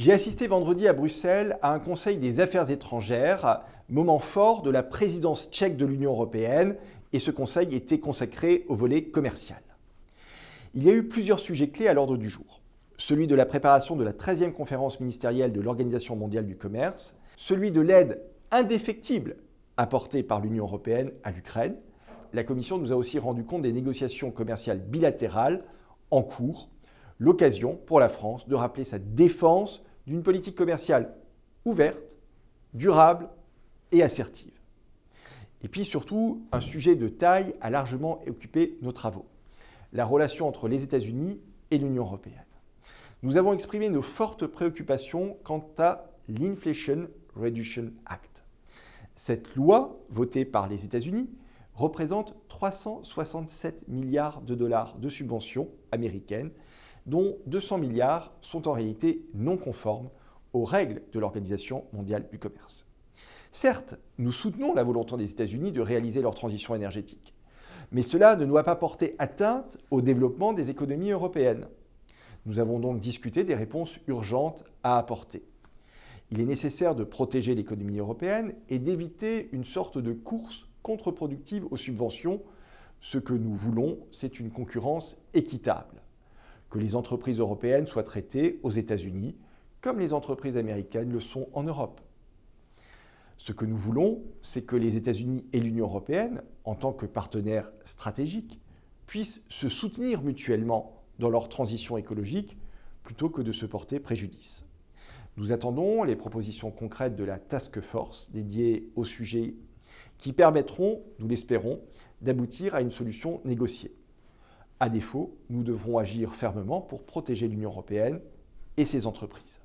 J'ai assisté vendredi à Bruxelles à un Conseil des affaires étrangères, moment fort de la présidence tchèque de l'Union européenne, et ce conseil était consacré au volet commercial. Il y a eu plusieurs sujets clés à l'ordre du jour. Celui de la préparation de la 13e conférence ministérielle de l'Organisation mondiale du commerce, celui de l'aide indéfectible apportée par l'Union européenne à l'Ukraine. La Commission nous a aussi rendu compte des négociations commerciales bilatérales en cours, l'occasion pour la France de rappeler sa défense d'une politique commerciale ouverte, durable et assertive. Et puis surtout, un sujet de taille a largement occupé nos travaux, la relation entre les États-Unis et l'Union européenne. Nous avons exprimé nos fortes préoccupations quant à l'Inflation Reduction Act. Cette loi, votée par les États-Unis, représente 367 milliards de dollars de subventions américaines dont 200 milliards sont en réalité non conformes aux règles de l'Organisation mondiale du commerce. Certes, nous soutenons la volonté des États-Unis de réaliser leur transition énergétique, mais cela ne doit pas porter atteinte au développement des économies européennes. Nous avons donc discuté des réponses urgentes à apporter. Il est nécessaire de protéger l'économie européenne et d'éviter une sorte de course contre-productive aux subventions. Ce que nous voulons, c'est une concurrence équitable que les entreprises européennes soient traitées aux États-Unis comme les entreprises américaines le sont en Europe. Ce que nous voulons, c'est que les États-Unis et l'Union européenne, en tant que partenaires stratégiques, puissent se soutenir mutuellement dans leur transition écologique plutôt que de se porter préjudice. Nous attendons les propositions concrètes de la Task Force dédiée au sujet qui permettront, nous l'espérons, d'aboutir à une solution négociée. À défaut, nous devrons agir fermement pour protéger l'Union européenne et ses entreprises.